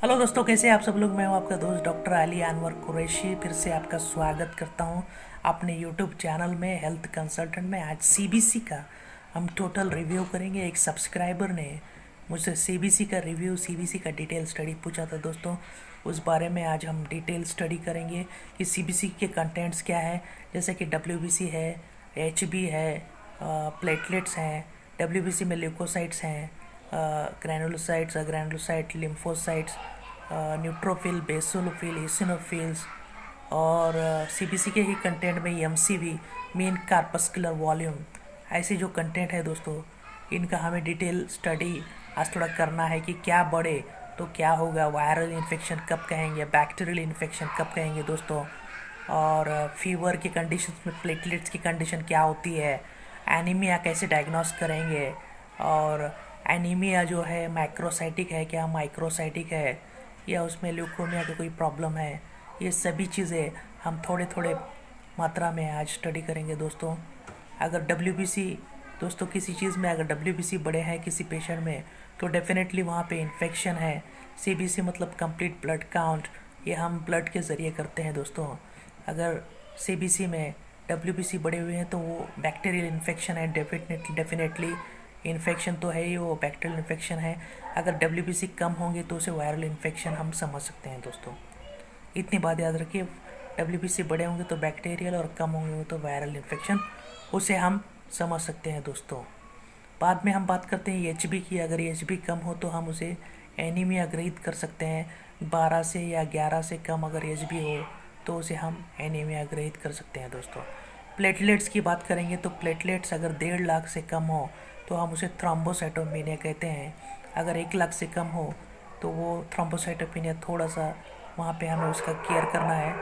Hello दोस्तों, कैसे आप सब लोग? मैं हूँ आपका दोस्त डॉक्टर अली अनवर कुरैशी। फिर से आपका स्वागत करता हूँ अपने यूट्यूब चैनल में, हेल्थ कंसल्टेंट में। आज सीबीसी का हम टोटल रिव्यू करेंगे। एक सब्सक्राइबर ने मुझसे सीबीसी का रिव्यू सीबीसी का डिटेल स्टडी पूछा था दोस्तों। उस बारे में आज हम डिटेल स्टडी करेंगे कि सीबीसी के कंटेंट्स क्या है। जैसे कि डब्ल्यूबीसी है एचबी है प्लेटलेट्स हैं डब्ल्यू में ल्यूकोसाइट्स हैं granulocytes granulocyte lymphocytes neutrophil basophil eosinophils और सीबीसी के ही कंटेंट में M C V mean corpuscular volume ऐसे जो कंटेंट है दोस्तों, इनका हमें डिटेल स्टडी आज थोड़ा करना है कि क्या बढ़े तो क्या होगा वायरल इन्फेक्शन कब कहेंगे बैक्टीरियल इन्फेक्शन कब कहेंगे दोस्तों, और फीवर की कंडीशन में प्लेटलेट्स की कंडीशन क्या होती है एनीमिया कैसे डायग्नोस करेंगे, और एनीमिया जो है माइक्रोसाइटिक है क्या माइक्रोसाइटिक है, या उसमें ल्यूकोमिया की कोई प्रॉब्लम है, ये सभी चीज़ें हम थोड़े थोड़े मात्रा में आज स्टडी करेंगे दोस्तों। अगर डब्ल्यू दोस्तों किसी चीज़ में अगर डब्ल्यू बड़े हैं किसी पेशेंट में तो डेफिनेटली वहाँ पे इन्फेक्शन है। सीबीसी मतलब कंप्लीट ब्लड काउंट ये हम ब्लड के ज़रिए करते हैं दोस्तों। अगर सीबीसी में डब्ल्यू बड़े हुए हैं तो वो बैक्टीरियल इन्फेक्शन है डेफिनेटली डेफिनेटली इन्फेक्शन तो है ही, वो बैक्टीरियल इन्फेक्शन है। अगर डब्ल्यू कम होंगे तो उसे वायरल इन्फेक्शन हम समझ सकते हैं दोस्तों। इतनी बात याद रखिए डब्ल्यू बड़े होंगे तो बैक्टीरियल और कम होंगे तो वायरल इन्फेक्शन उसे हम समझ सकते हैं दोस्तों। बाद में हम बात करते हैं एचबी की। अगर एचबी कम हो तो हम उसे एनीमिया ग्रहित कर सकते हैं। बारह से या ग्यारह से कम अगर एचबी हो तो उसे हम एनीमिया ग्रहित कर सकते हैं दोस्तों। प्लेटलेट्स की बात करेंगे तो प्लेटलेट्स अगर डेढ़ लाख से कम हो तो हम उसे थ्रोम्बोसाइटोपिनिया कहते हैं। अगर एक लाख से कम हो तो वो थ्रोम्बोसाइटोपिनिया थोड़ा सा वहाँ पे हमें उसका केयर करना है।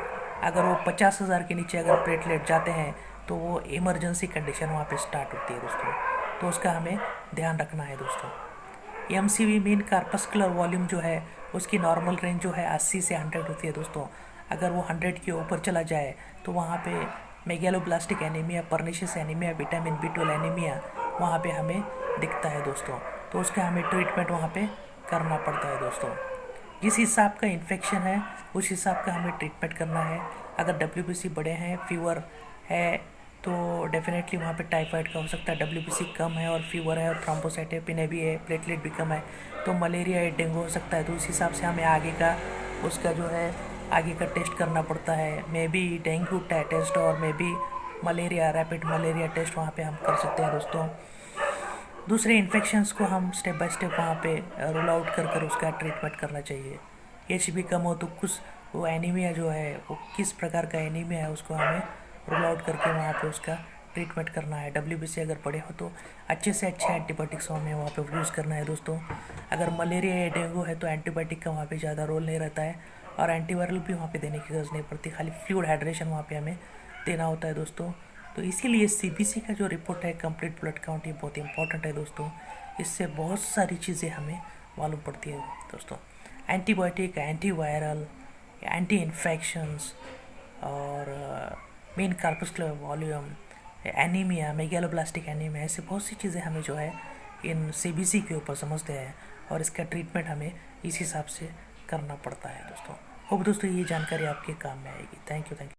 अगर वो पचास हज़ार के नीचे अगर प्लेटलेट जाते हैं तो वो इमरजेंसी कंडीशन वहाँ पे स्टार्ट होती है दोस्तों। तो उसका हमें ध्यान रखना है दोस्तों। M C V mean corpuscular volume जो है, उसकी नॉर्मल रेंज जो है अस्सी से हंड्रेड होती है दोस्तों। अगर वो हंड्रेड के ऊपर चला जाए तो वहाँ पे megaloblastic anaemia pernicious anaemia vitamin B twelve anaemia वहाँ पे हमें दिखता है दोस्तों। तो उसका हमें ट्रीटमेंट वहाँ पे करना पड़ता है दोस्तों। जिस हिसाब का इन्फेक्शन है, उस हिसाब का हमें ट्रीटमेंट करना है। अगर डब्ल्यू बड़े हैं फीवर है तो डेफिनेटली वहाँ पे टाइफाइड का हो सकता है। डब्ल्यूबीसी कम है और फीवर है और थ्रोम्बोसाइटेपिने भी है प्लेटलेट भी कम है तो मलेरिया या डेंगू हो सकता है। तो उस हिसाब से हमें आगे का, उसका जो है, आगे का टेस्ट करना पड़ता है। मे बी डेंगू टेस्ट और maybe malaria rapid malaria test वहाँ पे हम कर सकते हैं दोस्तों। दूसरे इन्फेक्शंस को हम स्टेप बाय स्टेप वहाँ पे रोल आउट कर कर उसका ट्रीटमेंट करना चाहिए। एच भी कम हो तो कुछ वो एनीमिया जो है, वो किस प्रकार का एनीमिया है उसको हमें रोल आउट करके वहाँ पे उसका ट्रीटमेंट करना है। डब्ल्यूबीसी अगर पड़े हो तो अच्छे से अच्छे एंटीबायोटिक्स हमें वहाँ पे यूज़ करना है दोस्तों। अगर मलेरिया या डेंगू है तो एंटीबायोटिक का वहाँ पे ज़्यादा रोल नहीं रहता है और एंटीवायरल भी वहाँ पे देने की ज़रूरत नहीं पड़ती। खाली फ्लूड हाइड्रेशन वहाँ पे हमें देना होता है दोस्तों। तो इसीलिए सीबीसी का जो रिपोर्ट है कंप्लीट ब्लड काउंट ये बहुत इंपॉर्टेंट है दोस्तों। इससे बहुत सारी चीज़ें हमें मालूम पड़ती है दोस्तों। Antibiotic anti viral anti infections और mean corpuscular volume anaemia megaloblastic anaemia ऐसे बहुत सी चीज़ें हमें जो है इन सी के ऊपर समझते हैं और इसका ट्रीटमेंट हमें इस हिसाब से करना पड़ता है दोस्तों। होप दोस्तों ये जानकारी आपके काम में आएगी। Thank you thank you